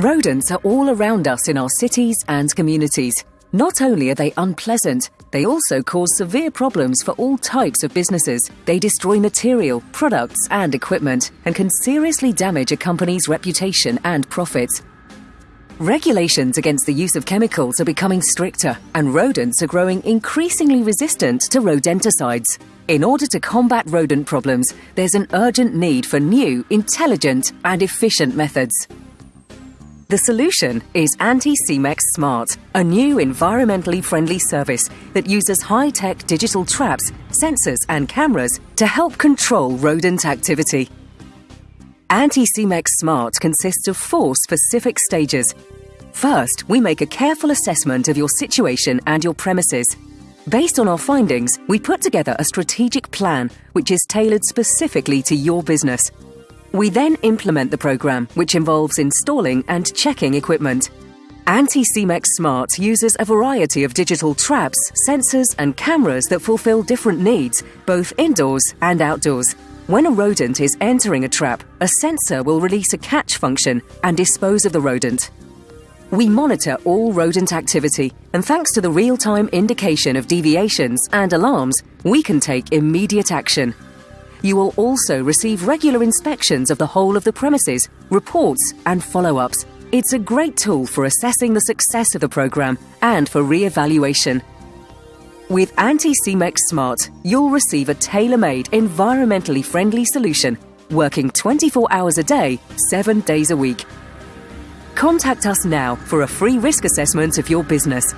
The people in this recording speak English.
Rodents are all around us in our cities and communities. Not only are they unpleasant, they also cause severe problems for all types of businesses. They destroy material, products, and equipment and can seriously damage a company's reputation and profits. Regulations against the use of chemicals are becoming stricter, and rodents are growing increasingly resistant to rodenticides. In order to combat rodent problems, there's an urgent need for new, intelligent, and efficient methods. The solution is Anticimex Smart, a new environmentally friendly service that uses high-tech digital traps, sensors and cameras to help control rodent activity. Anticimex Smart consists of four specific stages. First, we make a careful assessment of your situation and your premises. Based on our findings, we put together a strategic plan which is tailored specifically to your business. We then implement the program, which involves installing and checking equipment. Anticimex Smart uses a variety of digital traps, sensors and cameras that fulfill different needs, both indoors and outdoors. When a rodent is entering a trap, a sensor will release a catch function and dispose of the rodent. We monitor all rodent activity, and thanks to the real-time indication of deviations and alarms, we can take immediate action. You will also receive regular inspections of the whole of the premises, reports and follow-ups. It's a great tool for assessing the success of the programme and for re-evaluation. With Anticimex Smart, you'll receive a tailor-made, environmentally friendly solution, working 24 hours a day, 7 days a week. Contact us now for a free risk assessment of your business